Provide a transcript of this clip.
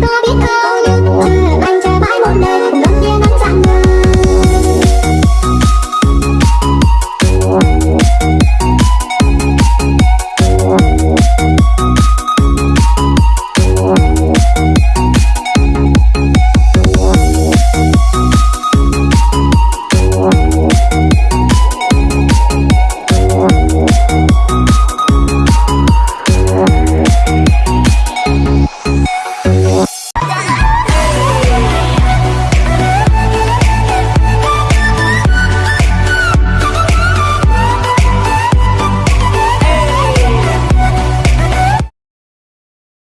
Đôi biết câu nhưng.